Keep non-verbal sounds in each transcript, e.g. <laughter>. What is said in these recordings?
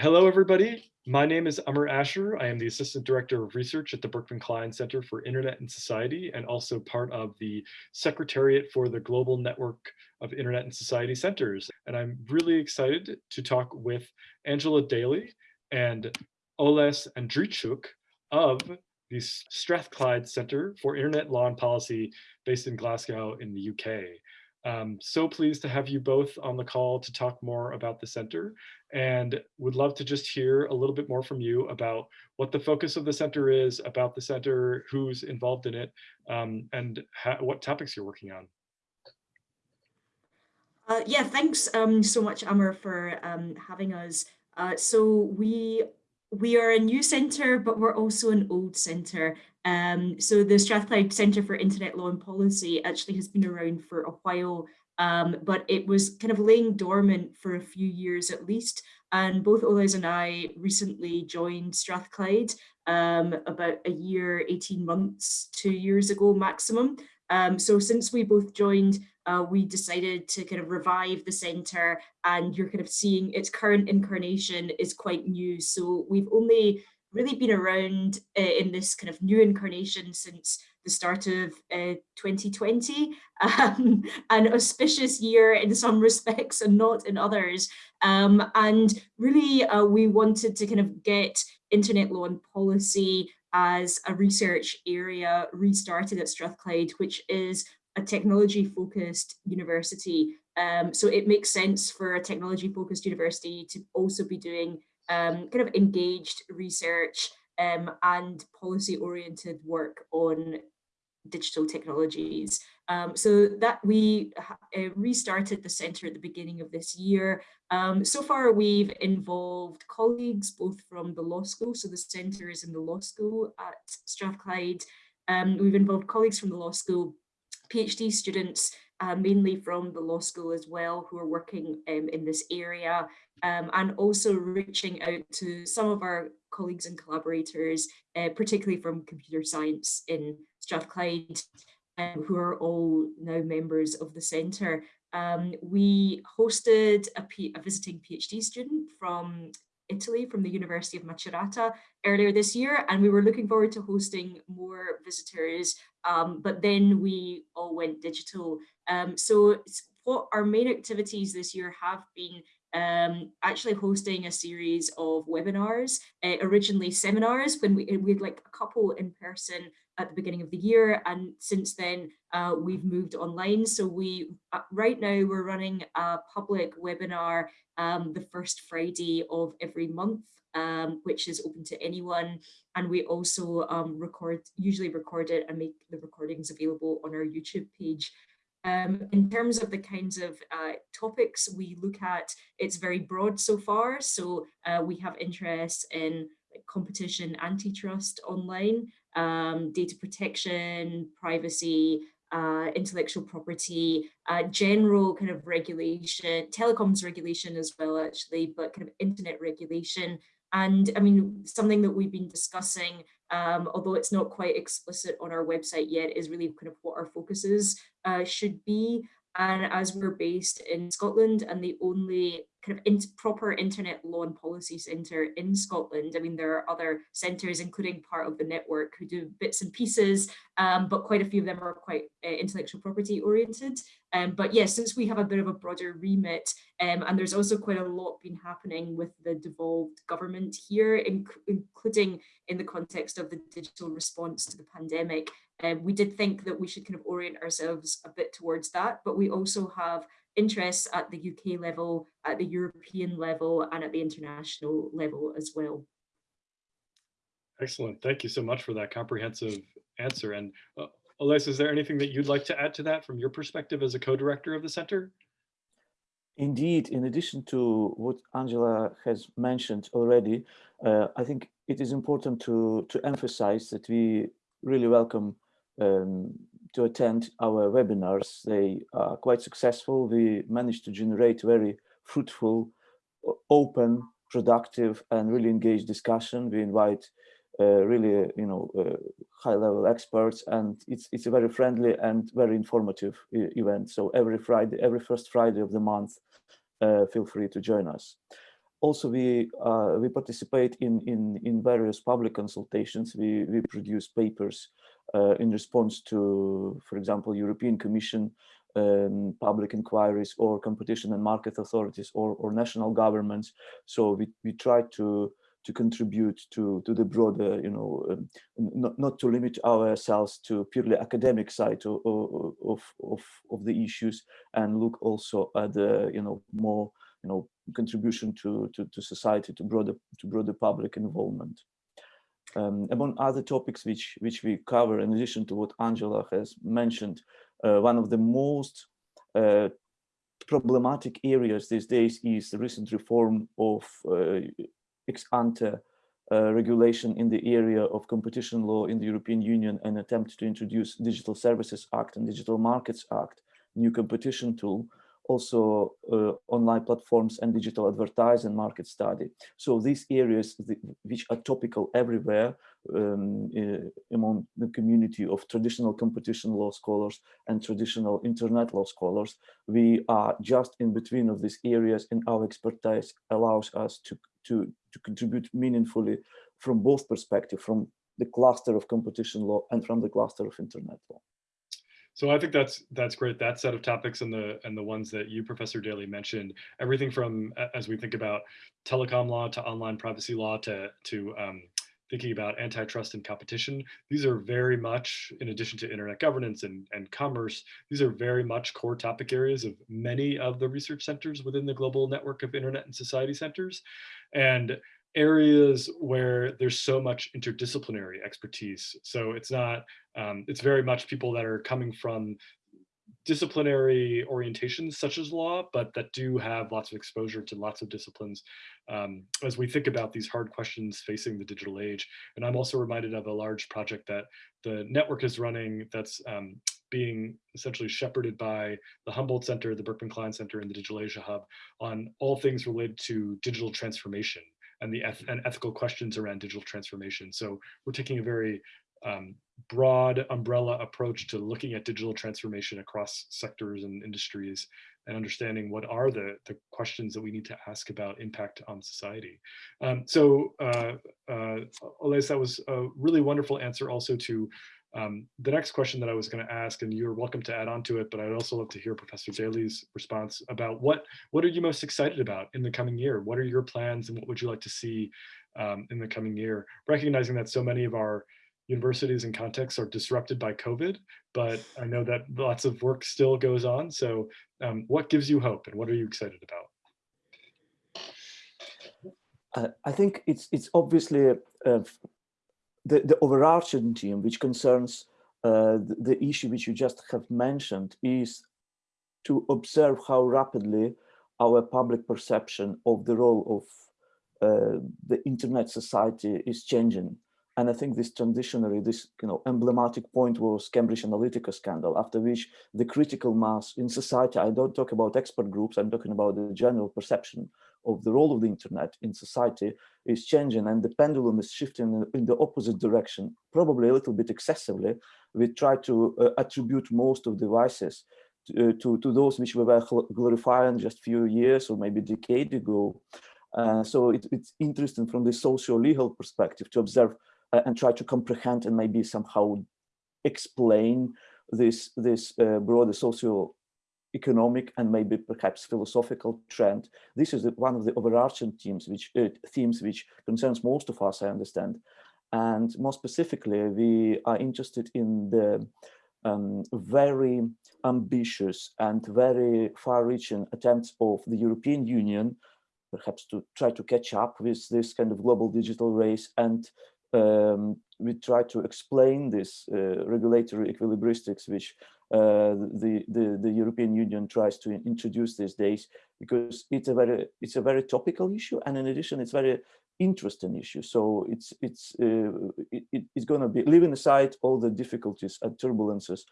Hello, everybody. My name is Amar Ashar. I am the Assistant Director of Research at the Berkman Klein Center for Internet and Society and also part of the Secretariat for the Global Network of Internet and Society Centers. And I'm really excited to talk with Angela Daly and Oles Andriychuk of the Strathclyde Center for Internet Law and Policy based in Glasgow in the UK. Um, so pleased to have you both on the call to talk more about the center and would love to just hear a little bit more from you about what the focus of the center is, about the center, who's involved in it, um, and what topics you're working on. Uh, yeah, thanks um, so much, Amar, for um, having us. Uh, so we we are a new centre, but we're also an old centre. Um, so the Strathclyde Centre for Internet Law and Policy actually has been around for a while, um, but it was kind of laying dormant for a few years at least. And both Oles and I recently joined Strathclyde um, about a year, 18 months, two years ago maximum. Um, so since we both joined, uh, we decided to kind of revive the centre and you're kind of seeing its current incarnation is quite new. So we've only really been around uh, in this kind of new incarnation since the start of uh, 2020, <laughs> um, an auspicious year in some respects and not in others. Um, and really, uh, we wanted to kind of get internet law and policy as a research area restarted at Strathclyde, which is a technology focused university. Um, so it makes sense for a technology focused university to also be doing um, kind of engaged research um, and policy oriented work on digital technologies. Um, so that we uh, restarted the centre at the beginning of this year. Um, so far we've involved colleagues both from the law school, so the centre is in the law school at Strathclyde. Um, we've involved colleagues from the law school, PhD students, uh, mainly from the law school as well, who are working um, in this area, um, and also reaching out to some of our colleagues and collaborators, uh, particularly from computer science in Strathclyde, um, who are all now members of the centre. Um, we hosted a, P a visiting PhD student from Italy from the University of Macerata earlier this year, and we were looking forward to hosting more visitors, um, but then we all went digital. Um, so what our main activities this year have been um, actually hosting a series of webinars, uh, originally seminars when we, we had like a couple in person at the beginning of the year and since then uh, we've moved online. So we uh, right now we're running a public webinar um, the first Friday of every month um, which is open to anyone. And we also um, record usually record it and make the recordings available on our YouTube page um, in terms of the kinds of uh, topics we look at, it's very broad so far. So uh, we have interest in competition, antitrust online, um, data protection, privacy, uh, intellectual property, uh, general kind of regulation, telecoms regulation as well actually, but kind of internet regulation. And I mean, something that we've been discussing um, although it's not quite explicit on our website yet, is really kind of what our focuses uh, should be. And as we're based in Scotland and the only kind of in proper internet law and policy centre in Scotland, I mean, there are other centres, including part of the network, who do bits and pieces, um, but quite a few of them are quite uh, intellectual property oriented. Um, but yes, yeah, since we have a bit of a broader remit, um, and there's also quite a lot been happening with the devolved government here, inc including in the context of the digital response to the pandemic, um, we did think that we should kind of orient ourselves a bit towards that, but we also have interests at the UK level, at the European level, and at the international level as well. Excellent. Thank you so much for that comprehensive answer. And uh, Oles, is there anything that you'd like to add to that from your perspective as a co-director of the center? Indeed, in addition to what Angela has mentioned already, uh, I think it is important to, to emphasize that we really welcome um, to attend our webinars. They are quite successful. We managed to generate very fruitful, open, productive, and really engaged discussion. We invite really, you know, uh, high-level experts, and it's it's a very friendly and very informative event. So every Friday, every first Friday of the month, uh, feel free to join us. also we uh, we participate in in in various public consultations. We we produce papers uh, in response to, for example, European Commission um, public inquiries or competition and market authorities or, or national governments. So we, we try to to contribute to to the broader, you know, um, not, not to limit ourselves to purely academic side of, of, of, of the issues and look also at the, you know, more, you know, contribution to, to, to society, to broader, to broader public involvement. Um, among other topics which, which we cover, in addition to what Angela has mentioned, uh, one of the most uh, problematic areas these days is the recent reform of uh, ex ante uh, regulation in the area of competition law in the European Union and attempt to introduce Digital Services Act and Digital Markets Act, new competition tool, also uh, online platforms and digital advertising market study. So these areas which are topical everywhere um, uh, among the community of traditional competition law scholars and traditional internet law scholars, we are just in between of these areas and our expertise allows us to, to, to contribute meaningfully from both perspectives, from the cluster of competition law and from the cluster of internet law. So I think that's that's great. That set of topics and the and the ones that you, Professor Daly, mentioned, everything from as we think about telecom law to online privacy law to to um, thinking about antitrust and competition. These are very much, in addition to internet governance and, and commerce, these are very much core topic areas of many of the research centers within the global network of internet and society centers. And areas where there's so much interdisciplinary expertise. So it's not, um, it's very much people that are coming from disciplinary orientations such as law, but that do have lots of exposure to lots of disciplines um, as we think about these hard questions facing the digital age. And I'm also reminded of a large project that the network is running that's um, being essentially shepherded by the Humboldt Center, the Berkman Klein Center, and the Digital Asia Hub on all things related to digital transformation and the eth and ethical questions around digital transformation. So we're taking a very um, broad umbrella approach to looking at digital transformation across sectors and industries and understanding what are the, the questions that we need to ask about impact on society. Um, so uh, uh, that was a really wonderful answer also to um, the next question that I was going to ask, and you're welcome to add on to it, but I'd also love to hear Professor Daly's response about what what are you most excited about in the coming year? What are your plans, and what would you like to see um, in the coming year? Recognizing that so many of our universities and contexts are disrupted by COVID, but I know that lots of work still goes on. So, um, what gives you hope, and what are you excited about? Uh, I think it's it's obviously uh, the, the overarching theme, which concerns uh, the, the issue which you just have mentioned, is to observe how rapidly our public perception of the role of uh, the internet society is changing. And I think this transitionary, this you know, emblematic point was Cambridge Analytica scandal, after which the critical mass in society, I don't talk about expert groups, I'm talking about the general perception of the role of the internet in society is changing and the pendulum is shifting in the opposite direction, probably a little bit excessively. We try to uh, attribute most of devices to, uh, to, to, those which we were glorifying just a few years or maybe decade ago. Uh, so it, it's interesting from the socio-legal perspective to observe uh, and try to comprehend and maybe somehow explain this, this uh, broader socio economic and maybe perhaps philosophical trend. This is the, one of the overarching themes which uh, themes which concerns most of us, I understand. And more specifically, we are interested in the um, very ambitious and very far-reaching attempts of the European Union, perhaps to try to catch up with this kind of global digital race and um, we try to explain this uh, regulatory equilibristics which uh, the, the, the European Union tries to introduce these days because it's a very it's a very topical issue and in addition it's very interesting issue. So it's it's uh, it, it's going to be leaving aside all the difficulties and turbulences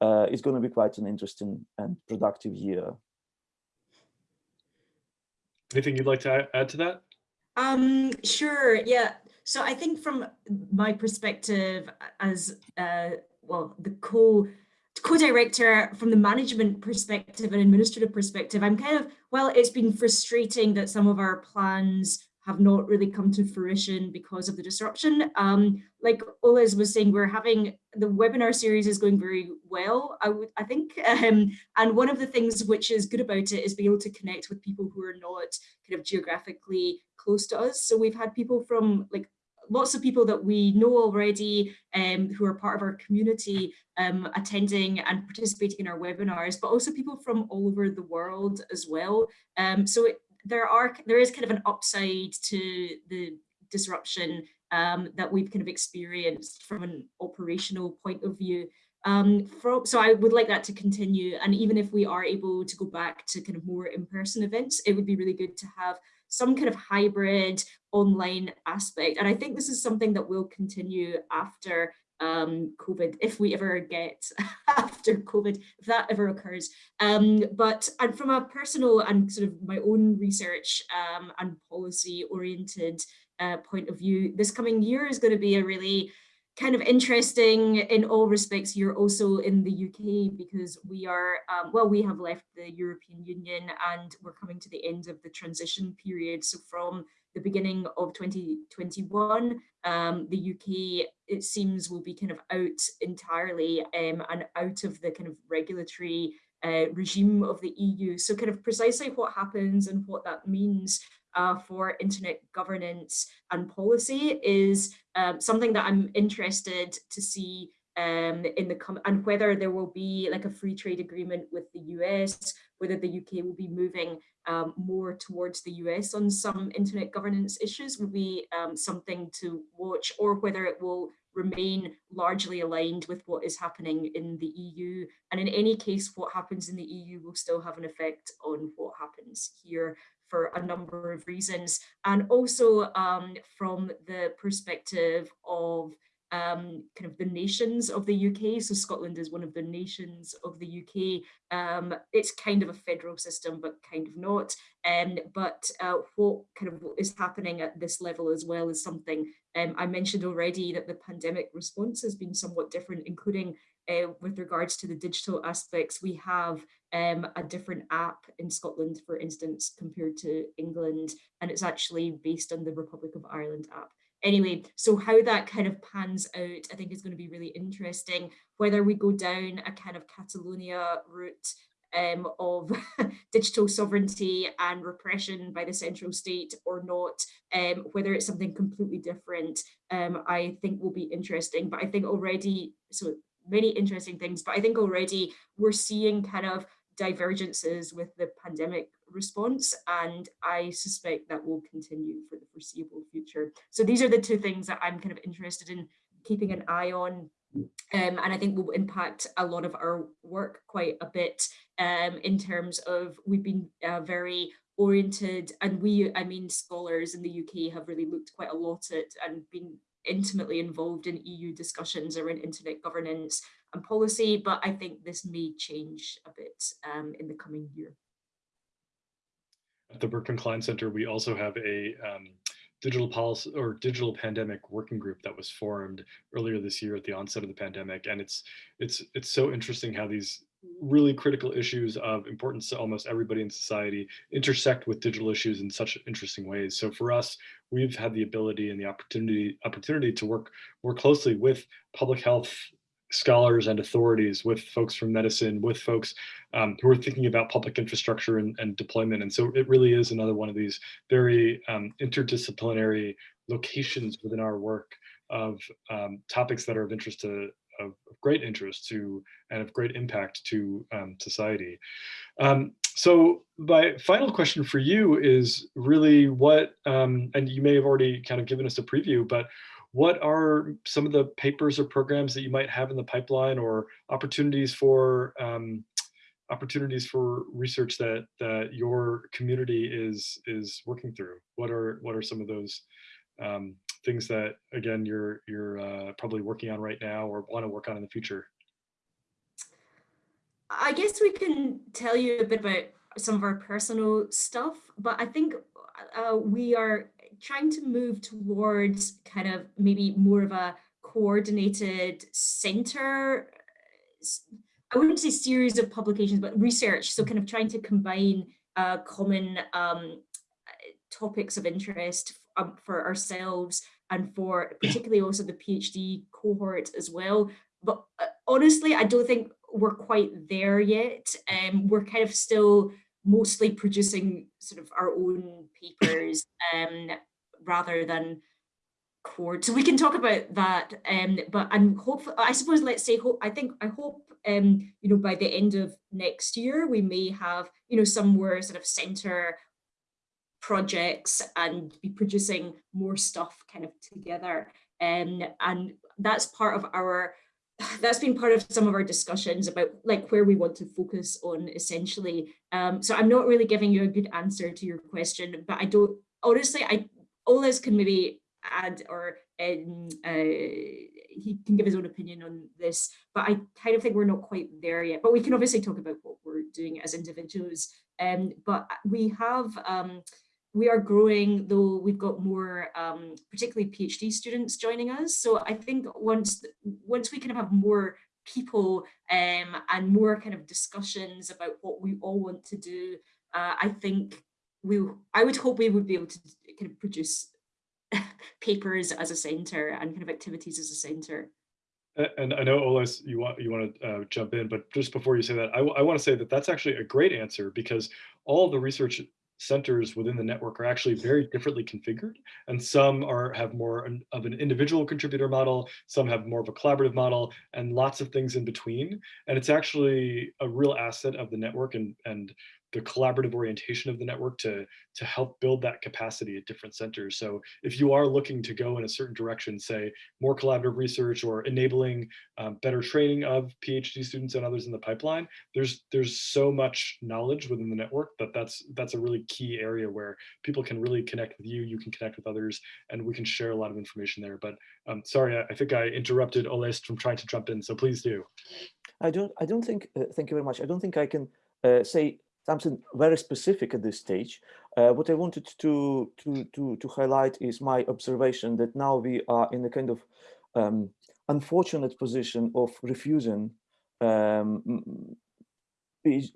uh, it's going to be quite an interesting and productive year. Anything you'd like to add to that? Um sure yeah. So i think from my perspective as uh well the co co-director from the management perspective and administrative perspective, I'm kind of, well, it's been frustrating that some of our plans have not really come to fruition because of the disruption. Um, like Oles was saying, we're having the webinar series is going very well, I would I think. <laughs> Um, and one of the things which is good about it is being able to connect with people who are not kind of geographically close to us. So we've had people from like lots of people that we know already um, who are part of our community um, attending and participating in our webinars, but also people from all over the world as well. Um, so it, there are there is kind of an upside to the disruption um, that we've kind of experienced from an operational point of view. Um, so I would like that to continue. And even if we are able to go back to kind of more in-person events, it would be really good to have some kind of hybrid online aspect. And I think this is something that will continue after um, COVID, if we ever get <laughs> after COVID, if that ever occurs. Um, but and from a personal and sort of my own research um, and policy oriented uh, point of view, this coming year is going to be a really kind of interesting in all respects. You're also in the UK because we are um, well we have left the European Union and we're coming to the end of the transition period. So from the beginning of 2021 um, the UK it seems will be kind of out entirely um, and out of the kind of regulatory uh, regime of the EU so kind of precisely what happens and what that means uh, for internet governance and policy is um, something that I'm interested to see um, in the and whether there will be like a free trade agreement with the US, whether the UK will be moving um, more towards the US on some internet governance issues will be um, something to watch, or whether it will remain largely aligned with what is happening in the EU. And in any case, what happens in the EU will still have an effect on what happens here for a number of reasons. And also um, from the perspective of um, kind of the nations of the UK. So Scotland is one of the nations of the UK. Um, it's kind of a federal system, but kind of not. Um, but uh, what kind of is happening at this level as well is something um, I mentioned already that the pandemic response has been somewhat different, including uh, with regards to the digital aspects, we have um, a different app in Scotland, for instance, compared to England, and it's actually based on the Republic of Ireland app. Anyway, so how that kind of pans out, I think is going to be really interesting, whether we go down a kind of Catalonia route um, of <laughs> digital sovereignty and repression by the central state or not, um, whether it's something completely different, um, I think will be interesting. But I think already, so many interesting things, but I think already we're seeing kind of divergences with the pandemic response and I suspect that will continue for the foreseeable future. So these are the two things that I'm kind of interested in keeping an eye on um, and I think will impact a lot of our work quite a bit um, in terms of we've been uh, very oriented and we, I mean, scholars in the UK have really looked quite a lot at and been intimately involved in EU discussions around internet governance and policy, but I think this may change a bit um, in the coming year. At the Berkman Klein Center, we also have a um, digital policy or digital pandemic working group that was formed earlier this year at the onset of the pandemic. And it's it's it's so interesting how these really critical issues of importance to almost everybody in society intersect with digital issues in such interesting ways. So for us, we've had the ability and the opportunity opportunity to work more closely with public health scholars and authorities, with folks from medicine, with folks um, who are thinking about public infrastructure and, and, deployment. And so it really is another one of these very um, interdisciplinary locations within our work of um, topics that are of interest to of, great interest to and of great impact to um, society. Um, so my final question for you is really what, um, and you may have already kind of given us a preview, but what are some of the papers or programs that you might have in the pipeline or opportunities for um, opportunities for research that that your community is is working through? What are what are some of those um, things that again you're you're uh, probably working on right now or want to work on in the future? I guess we can tell you a bit about some of our personal stuff, but I think uh, we are trying to move towards kind of maybe more of a coordinated center I wouldn't say series of publications, but research. So kind of trying to combine uh, common um, topics of interest um, for ourselves and for particularly also the PhD cohort as well. But uh, honestly, I don't think we're quite there yet. Um, we're kind of still mostly producing sort of our own papers um, rather than cord. So we can talk about that. Um, but I'm I suppose, let's say, hope, I think, I hope, um, you know, by the end of next year, we may have, you know, some more sort of center projects and be producing more stuff kind of together. Um, and that's part of our <sighs> that's been part of some of our discussions about like where we want to focus on essentially. Um, so I'm not really giving you a good answer to your question, but I don't, honestly, I, Oles can maybe add or um, uh, he can give his own opinion on this, but I kind of think we're not quite there yet, but we can obviously talk about what we're doing as individuals. Um, but we have, um, we are growing, though we've got more, um, particularly PhD students joining us. So I think once once we kind of have more people um, and more kind of discussions about what we all want to do, uh, I think we, I would hope we would be able to kind of produce <laughs> papers as a center and kind of activities as a center. And I know Oles, you want you want to uh, jump in, but just before you say that, I, I want to say that that's actually a great answer because all the research centers within the network are actually very differently configured and some are have more an, of an individual contributor model some have more of a collaborative model and lots of things in between. And it's actually a real asset of the network and and the collaborative orientation of the network to, to help build that capacity at different centers. So if you are looking to go in a certain direction, say more collaborative research or enabling um, better training of PhD students and others in the pipeline, there's there's so much knowledge within the network that that's that's a really key area where people can really connect with you, you can connect with others, and we can share a lot of information there. But um, sorry, I, I think I interrupted Oles from trying to jump in, so please do. I don't I don't think, uh, thank you very much. I don't think I can uh, say something very specific at this stage. Uh, what I wanted to, to, to, to highlight is my observation that now we are in a kind of um, unfortunate position of refusing um,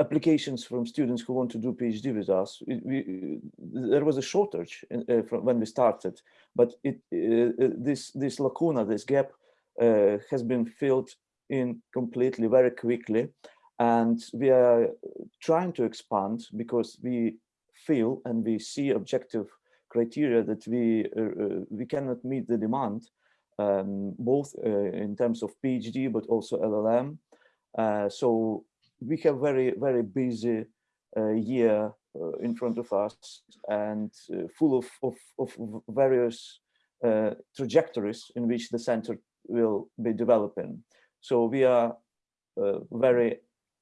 applications from students who want to do PhD with us. It, we, there was a shortage in, uh, from when we started, but it, uh, uh this, this lacuna, this gap uh, has been filled in completely very quickly and we are trying to expand because we feel and we see objective criteria that we uh, uh, we cannot meet the demand um, both uh, in terms of PhD but also LLM. Uh, so we have very very busy uh, year uh, in front of us and full of, of, of various trajectories in which the center will be developing. So we are very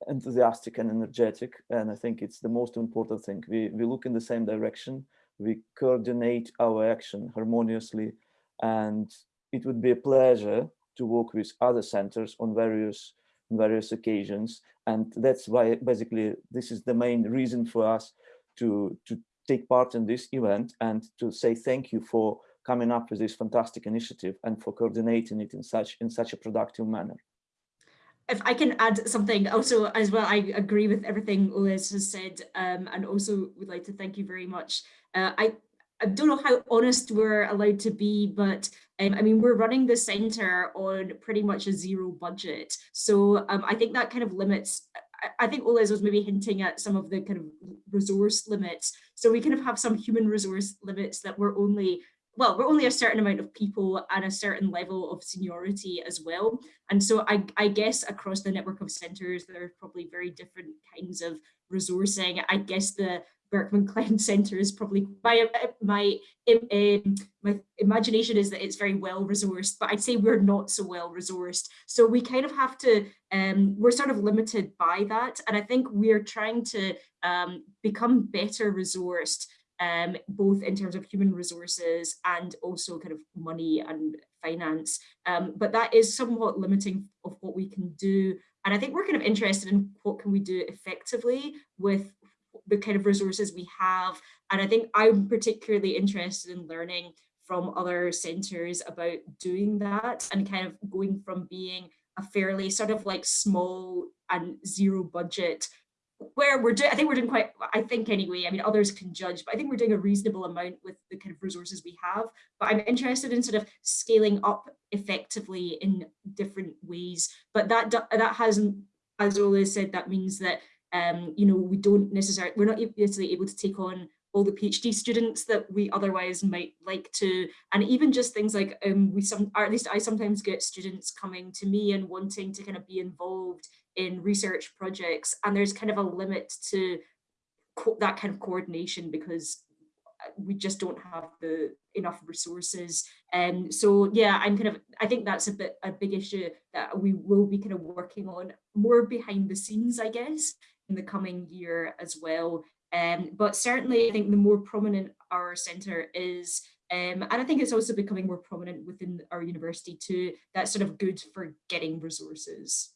enthusiastic and energetic. And I think it's the most important thing. We, we look in the same direction, we coordinate our action harmoniously, and it would be a pleasure to work with other centers on various various occasions. And that's why basically this is the main reason for us to, to take part in this event and to say thank you for coming up with this fantastic initiative and for coordinating it in such in such a productive manner if I can add something also as well, I agree with everything Oles has said um, and also would like to thank you very much. Uh, I, I don't know how honest we're allowed to be, but um, I mean, we're running the center on pretty much a zero budget. So um, I think that kind of limits, I, I think Oles was maybe hinting at some of the kind of resource limits. So we kind of have some human resource limits that we're only well, we're only a certain amount of people and a certain level of seniority as well. And so I, I guess across the network of centres, there are probably very different kinds of resourcing. I guess the Berkman Klein <laughs> Centre is probably my my um, my imagination is that it's very well resourced, but I'd say we're not so well resourced. So we kind of have to um, we're sort of limited by that, and I think we're trying to um, become better resourced um, both in terms of human resources and also kind of money and finance. Um, but that is somewhat limiting of what we can do. And I think we're kind of interested in what can we do effectively with the kind of resources we have. And I think I'm particularly interested in learning from other centres about doing that and kind of going from being a fairly sort of like small and zero budget where we're doing, I think we're doing quite, I think anyway, I mean, others can judge, but I think we're doing a reasonable amount with the kind of resources we have. But I'm interested in sort of scaling up effectively in different ways. But that that hasn't, as Ola said, that means that um, you know, we don't necessarily, we're not necessarily able to take on all the PhD students that we otherwise might like to, and even just things like um, we some, or at least I sometimes get students coming to me and wanting to kind of be involved in research projects, and there's kind of a limit to that kind of coordination because uh, we just don't have the enough resources. And um, so, yeah, I'm kind of, I think that's a bit a big issue that we will be kind of working on more behind the scenes, I guess, in the coming year as well. Um, but certainly, I think the more prominent our centre is, um, and I think it's also becoming more prominent within our university too, that's sort of good for getting resources.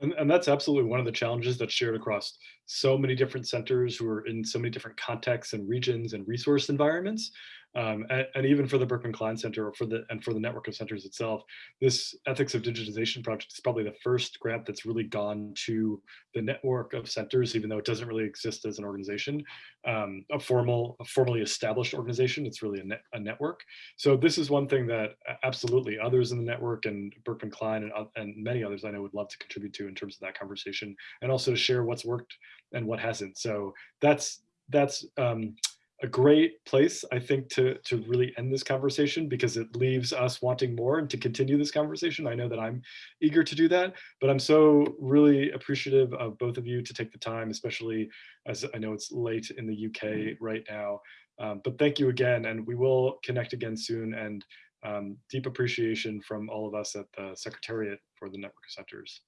And, and that's absolutely one of the challenges that's shared across so many different centers who are in so many different contexts and regions and resource environments. Um, and, and, even for the Berkman Klein Center or for the and for the network of centers itself, this ethics of digitization project is probably the first grant that's really gone to the network of centers, even though it doesn't really exist as an organization, um, a formal, a formally established organization. It's really a, a network. So this is one thing that absolutely others in the network and Berkman Klein and, and many others I know would love to contribute to in terms of that conversation and also to share what's worked and what hasn't. So that's that's um, a great place, I think, to, to really end this conversation because it leaves us wanting more and to continue this conversation. I know that I'm eager to do that, but I'm so really appreciative of both of you to take the time, especially as I know it's late in the UK right now. Um, but thank you again, and we will connect again soon and um, deep appreciation from all of us at the Secretariat for the Network of Centers.